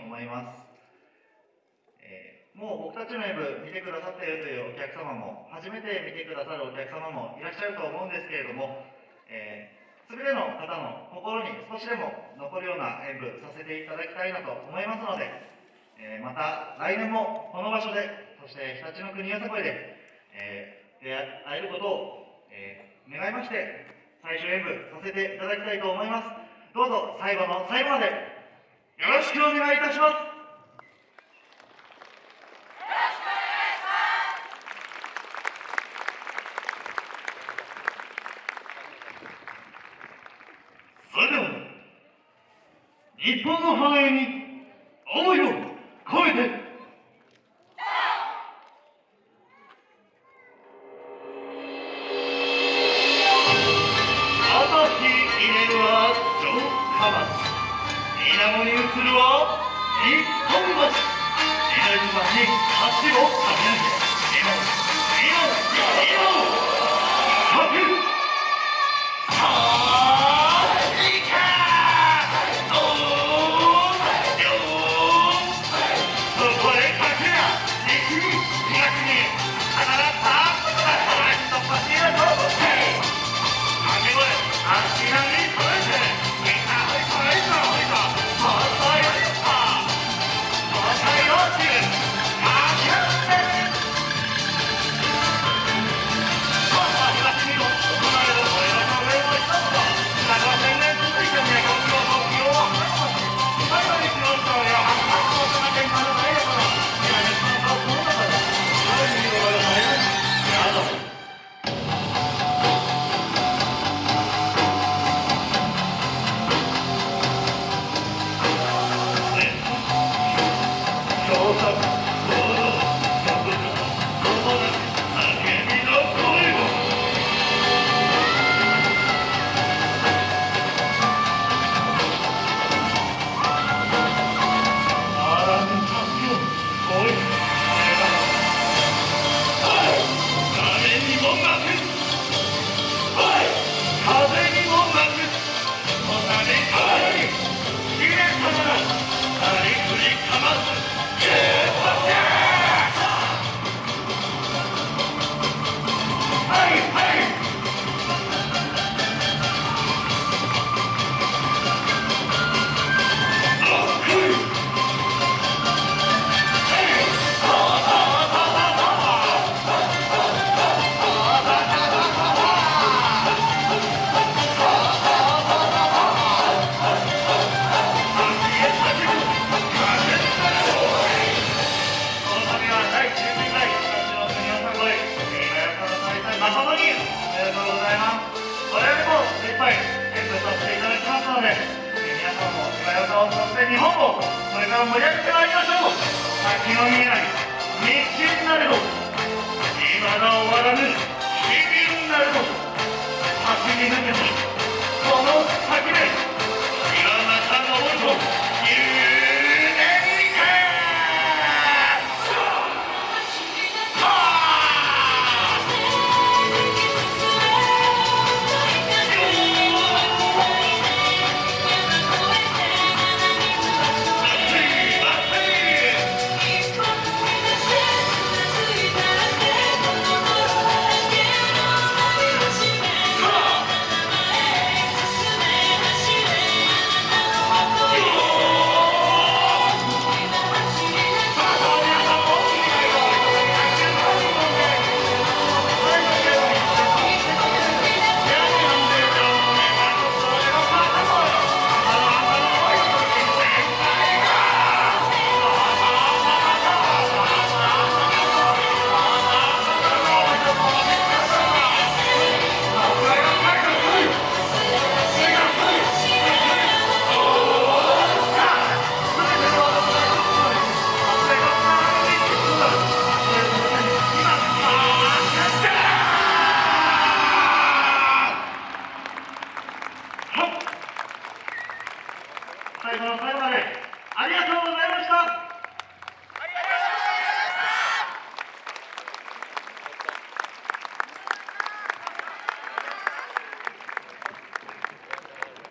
思います、えー、もう僕たちの演舞見てくださったよというお客様も初めて見てくださるお客様もいらっしゃると思うんですけれども、えー、全ての方の心に少しでも残るような演舞させていただきたいなと思いますので、えー、また来年もこの場所でそして日立の国よさこいで、え出会えることを、え願いまして最終演舞させていただきたいと思います。どうぞ最後の最後までよろしくお願いいたします。それでは日本の繁栄に思いを込めて。面に映るは一本橋稲妻に橋を架け上げ World Cup. 日本をこれから盛り上げてまいりましょう。先の見えない道なれど今が終わらぬ日々なれど。